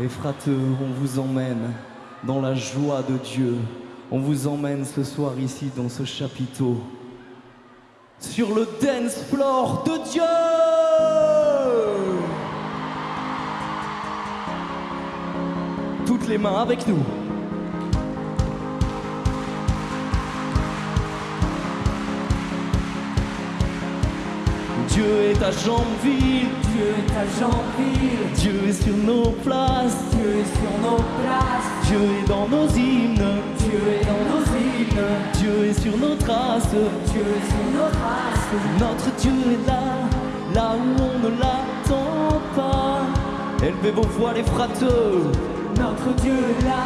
Et frateux, on vous emmène dans la joie de Dieu. On vous emmène ce soir ici dans ce chapiteau sur le dance floor de Dieu. Toutes les mains avec nous. Dieu est à Jeanville, Dieu est à Jeanville, Dieu est sur nos places, Dieu est sur nos places, Dieu est dans nos hymnes, Dieu est dans nos hymnes, Dieu est sur nos traces, Dieu est sur nos traces. notre Dieu est là, là où on ne l'attend pas. Élevez vos voix les frateux, Notre Dieu est là,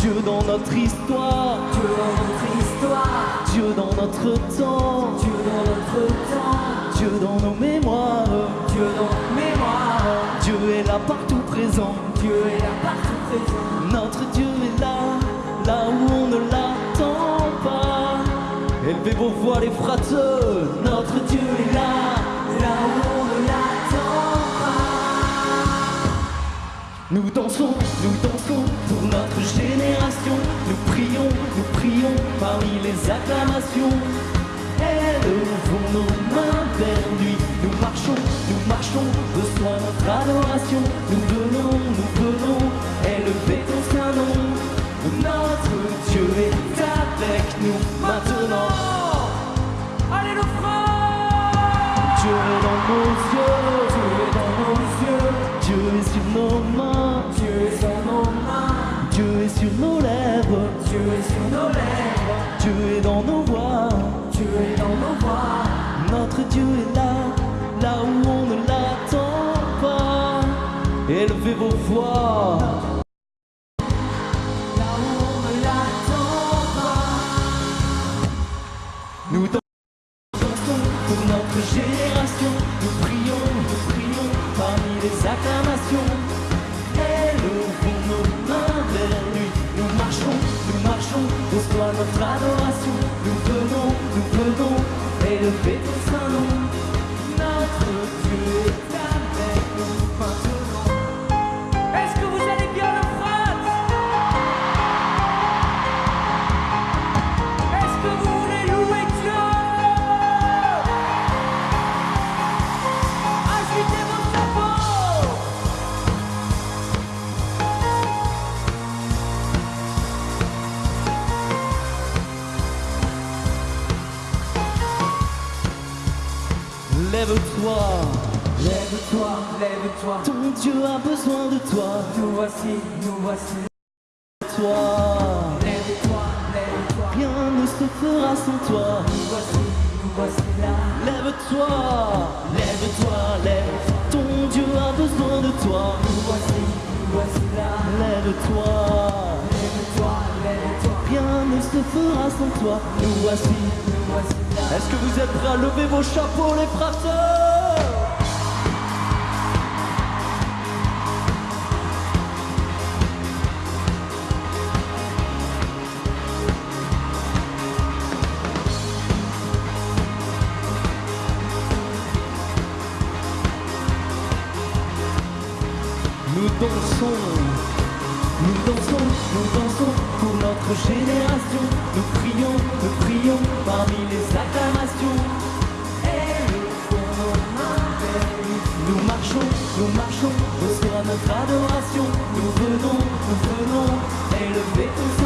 Dieu dans notre histoire, Dieu dans notre histoire, Dieu dans notre temps, Dieu dans notre temps, Dieu dans nos mémoires, Dieu dans nos mémoires, Dieu est là partout présent. Dieu est là partout présent. Notre Dieu est là, là où on ne l'attend pas. Élevez vos voix les frateux, notre Dieu est là. Là où on Nous dansons, nous dansons pour notre génération. Nous prions, nous prions parmi les acclamations. Élevons nos mains vers lui. Nous marchons, nous marchons, reçois notre adoration. Nous venons, nous venons, élever ton saint nom. Notre Dieu est avec nous maintenant. Allez le frère Dieu est dans nos yeux, est sur nos lèvres, Dieu est dans nos voix. Dieu est dans nos voix. Notre Dieu est là, là où on ne l'attend pas. Élevez vos voix. Là où on ne l'attend pas. Nous dansons pour notre génération. Nous prions, nous prions parmi les acclamations. Reçois notre adoration. Nous venons, nous venons, élever ton saint nom. Lève-toi, Lève-toi, lève-toi, ton Dieu a besoin de toi. nous voici, nous voici. Toi, Lève-toi, lève-toi, rien ne se fera sans toi. nous voici, nous voici là. Lève-toi, lève-toi, lève. Ton Dieu a besoin de toi. Nous voici, nous voici là. Lève-toi, Lève-toi, lève-toi, se fera sans toi. Nous voici. nous voici. Est-ce que vous êtes prêts à lever vos chapeaux, les frateurs Nous dansons, nous dansons, nous dansons notre génération. Nous prions, nous prions parmi les acclamations. Lui. Nous marchons, nous marchons, reçois notre adoration. Nous venons, nous venons, élever ton